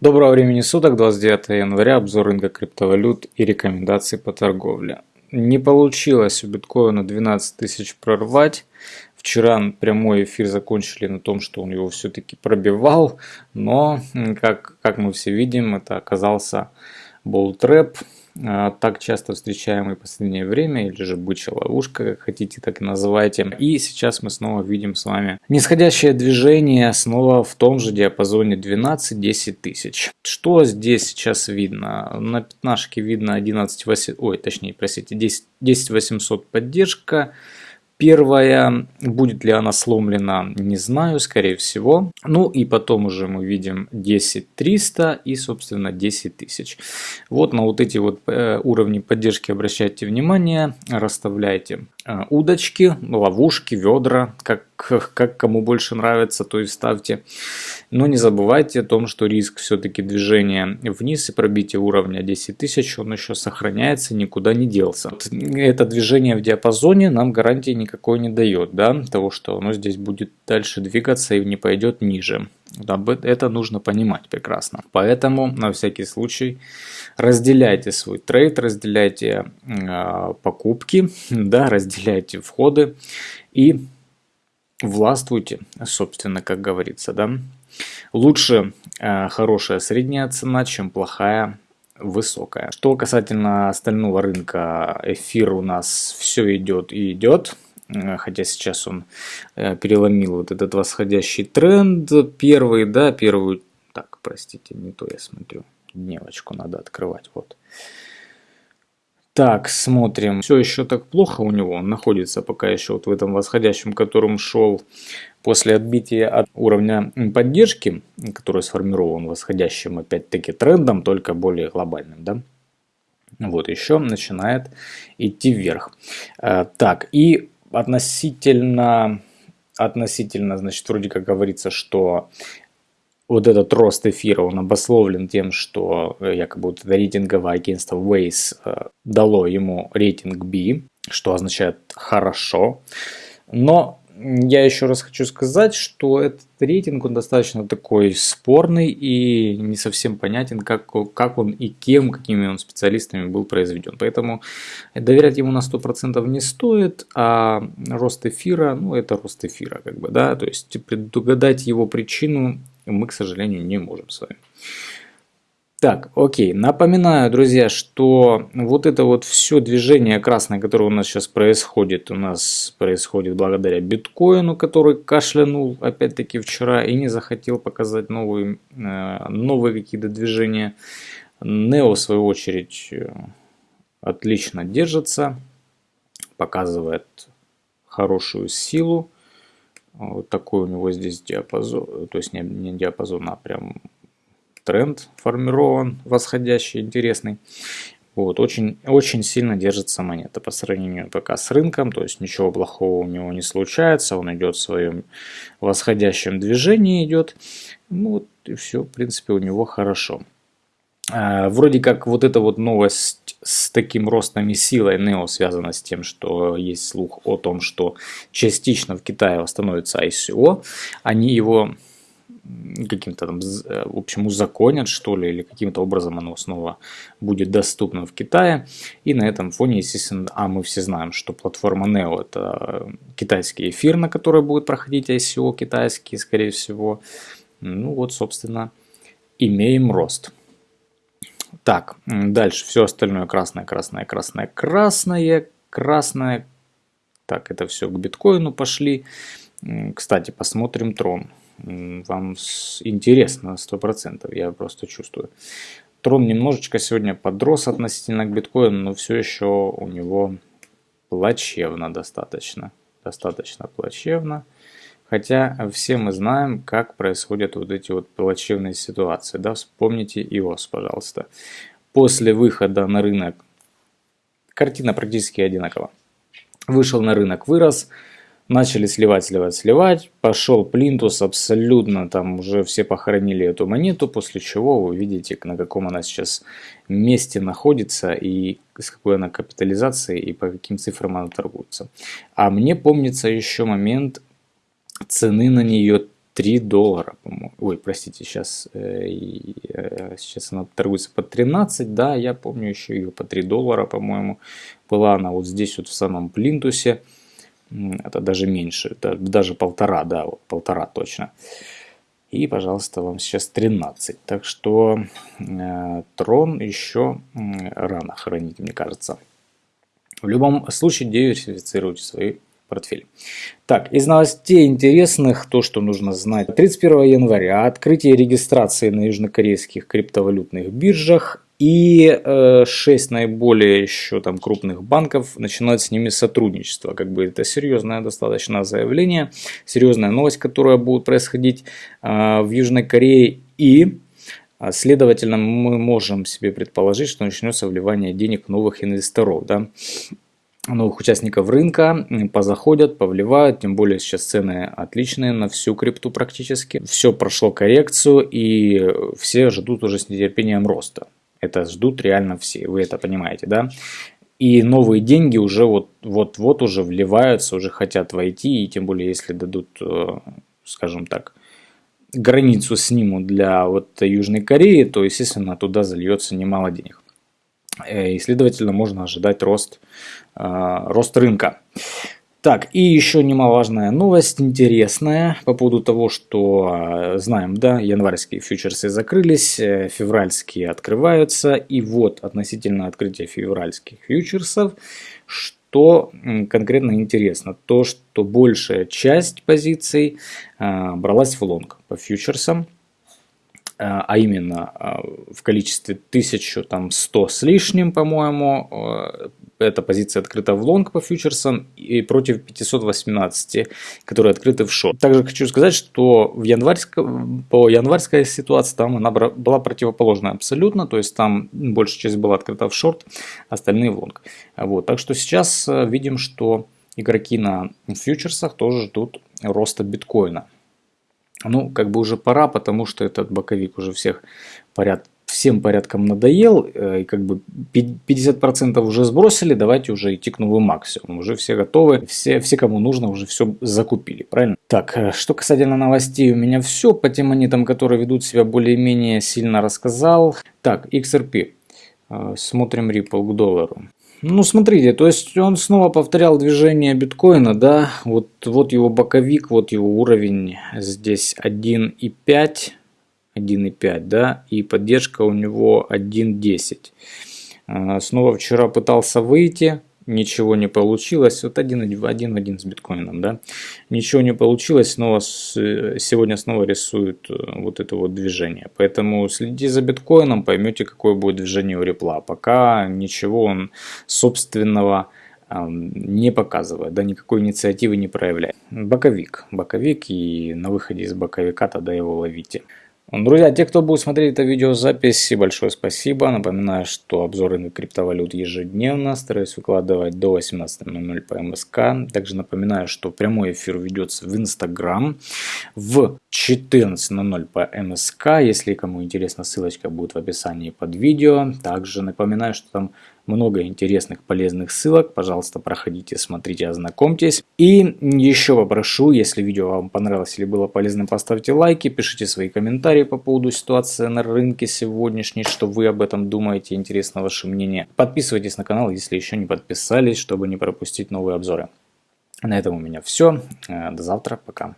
Доброго времени суток, 29 января, обзор рынка криптовалют и рекомендации по торговле. Не получилось у биткоина 12 тысяч прорвать. Вчера прямой эфир закончили на том, что он его все-таки пробивал, но, как, как мы все видим, это оказался болл-трэп, а, так часто встречаемый в последнее время, или же бычья ловушка, как хотите, так и называйте. И сейчас мы снова видим с вами нисходящее движение снова в том же диапазоне 12-10 тысяч. Что здесь сейчас видно? На пятнашке видно 11 8, ой, точнее, простите, 10, 10 800 поддержка. Первая, будет ли она сломлена, не знаю, скорее всего. Ну и потом уже мы видим 10 300 и, собственно, 10 тысяч. Вот на вот эти вот э, уровни поддержки обращайте внимание, расставляйте удочки, ловушки, ведра, как, как кому больше нравится, то и ставьте. Но не забывайте о том, что риск все-таки движения вниз и пробития уровня 10 тысяч, он еще сохраняется, никуда не делся. Это движение в диапазоне нам гарантии никакой не дает, да, того, что оно здесь будет дальше двигаться и не пойдет ниже. Это нужно понимать прекрасно. Поэтому на всякий случай разделяйте свой трейд, разделяйте э, покупки, да, разделяйте входы и властвуйте, собственно, как говорится, да. Лучше э, хорошая средняя цена, чем плохая высокая. Что касательно остального рынка, эфир у нас все идет и идет. Э, хотя сейчас он э, переломил вот этот восходящий тренд. Первый, да, первую... Так, простите, не то я смотрю. Дневочку надо открывать, вот. Так, смотрим. Все еще так плохо у него. Он находится пока еще вот в этом восходящем, которым шел после отбития от уровня поддержки, который сформирован восходящим опять-таки трендом, только более глобальным, да. Вот еще начинает идти вверх. Э, так, и относительно, относительно, значит, вроде как говорится, что вот этот рост эфира, он обословлен тем, что э, якобы вот это рейтинговое агентство Waze э, дало ему рейтинг B, что означает хорошо. Но я еще раз хочу сказать, что этот рейтинг, он достаточно такой спорный и не совсем понятен, как, как он и кем, какими он специалистами был произведен. Поэтому доверять ему на 100% не стоит, а рост эфира, ну это рост эфира, как бы, да, то есть предугадать его причину мы, к сожалению, не можем с вами. Так, окей. Напоминаю, друзья, что вот это вот все движение красное, которое у нас сейчас происходит, у нас происходит благодаря биткоину, который кашлянул опять-таки вчера и не захотел показать новые, э, новые какие-то движения. Нео, в свою очередь, э, отлично держится, показывает хорошую силу. Вот такой у него здесь диапазон, то есть не, не диапазон, а прям тренд формирован, восходящий, интересный. Вот, очень, очень сильно держится монета по сравнению пока с рынком, то есть ничего плохого у него не случается, он идет в своем восходящем движении идет, ну вот и все, в принципе, у него хорошо. А, вроде как вот эта вот новость с таким ростом и силой NEO связана с тем, что есть слух о том, что частично в Китае восстановится ICO, они его каким-то там, э, в общем, узаконят, что ли, или каким-то образом оно снова будет доступно в Китае. И на этом фоне, естественно, а мы все знаем, что платформа Neo это китайский эфир, на который будет проходить ICO китайский, скорее всего. Ну вот, собственно, имеем рост. Так, дальше все остальное красное, красное, красное, красное, красное. Так, это все к биткоину пошли. Кстати, посмотрим трон вам интересно 100%, я просто чувствую. Трон немножечко сегодня подрос относительно к биткоину, но все еще у него плачевно достаточно. Достаточно плачевно. Хотя все мы знаем, как происходят вот эти вот плачевные ситуации. Да? Вспомните ИОС, пожалуйста. После выхода на рынок картина практически одинакова. Вышел на рынок, вырос, Начали сливать, сливать, сливать. Пошел плинтус, абсолютно там уже все похоронили эту монету, после чего вы видите, на каком она сейчас месте находится и с какой она капитализацией и по каким цифрам она торгуется. А мне помнится еще момент цены на нее 3 доллара, по-моему. Ой, простите, сейчас, э, э, сейчас она торгуется по 13, да, я помню еще ее по 3 доллара, по-моему. Была она вот здесь вот в самом плинтусе. Это даже меньше, это даже полтора, да, вот полтора точно. И, пожалуйста, вам сейчас 13. Так что э, трон еще рано хранить, мне кажется. В любом случае диверсифицируйте свои портфель. Так, из новостей интересных, то, что нужно знать. 31 января открытие регистрации на южнокорейских криптовалютных биржах и э, 6 наиболее еще там крупных банков начинают с ними сотрудничество. Как бы это серьезное достаточно заявление, серьезная новость, которая будет происходить э, в Южной Корее. И а, Следовательно, мы можем себе предположить, что начнется вливание денег новых инвесторов. Да? новых участников рынка позаходят, повливают, тем более сейчас цены отличные на всю крипту практически. Все прошло коррекцию и все ждут уже с нетерпением роста. Это ждут реально все, вы это понимаете, да? И новые деньги уже вот-вот уже вливаются, уже хотят войти, и тем более если дадут, э, скажем так, границу снимут для вот Южной Кореи, то, естественно, туда зальется немало денег. Э, и, следовательно, можно ожидать рост, э, рост рынка. Так, и еще немаловажная новость, интересная, по поводу того, что э, знаем, да, январские фьючерсы закрылись, февральские открываются, и вот относительно открытия февральских фьючерсов, что конкретно интересно, то, что большая часть позиций бралась в лонг по фьючерсам, Э, а именно э, в количестве 1100 с лишним, по-моему, э, эта позиция открыта в лонг по фьючерсам и против 518, которые открыты в шорт. Также хочу сказать, что в январьско, по январской ситуации там она была противоположная абсолютно, то есть там большая часть была открыта в шорт, остальные в лонг. Вот, так что сейчас видим, что игроки на фьючерсах тоже ждут роста биткоина. Ну, как бы уже пора, потому что этот боковик уже всех поряд, всем порядком надоел. Э, и как бы 50% уже сбросили, давайте уже идти к новому максимуму. Уже все готовы, все, все кому нужно, уже все закупили, правильно? Так, э, что касательно новостей, у меня все по тем монетам, которые ведут себя более-менее сильно рассказал. Так, XRP. Э, смотрим Ripple к доллару. Ну, смотрите, то есть он снова повторял движение биткоина, да, вот, вот его боковик, вот его уровень, здесь 1,5, 1,5, да, и поддержка у него 1,10. А, снова вчера пытался выйти, ничего не получилось. Вот один, один в один с биткоином, да. Ничего не получилось, снова сегодня снова рисуют э, вот это вот движение. Поэтому следите за биткоином, поймете, какое будет движение у репла. Пока ничего он собственного не показывает, да, никакой инициативы не проявляет. Боковик, боковик и на выходе из боковика тогда его ловите. Друзья, те, кто будет смотреть это видеозапись, большое спасибо. Напоминаю, что обзоры на криптовалют ежедневно. Стараюсь выкладывать до 18.00 по МСК. Также напоминаю, что прямой эфир ведется в Инстаграм в 14.00 по МСК. Если кому интересно, ссылочка будет в описании под видео. Также напоминаю, что там много интересных полезных ссылок. Пожалуйста, проходите, смотрите, ознакомьтесь. И еще попрошу, если видео вам понравилось или было полезным, поставьте лайки, пишите свои комментарии по поводу ситуации на рынке сегодняшней, что вы об этом думаете, интересно ваше мнение. Подписывайтесь на канал, если еще не подписались, чтобы не пропустить новые обзоры. На этом у меня все. До завтра. Пока.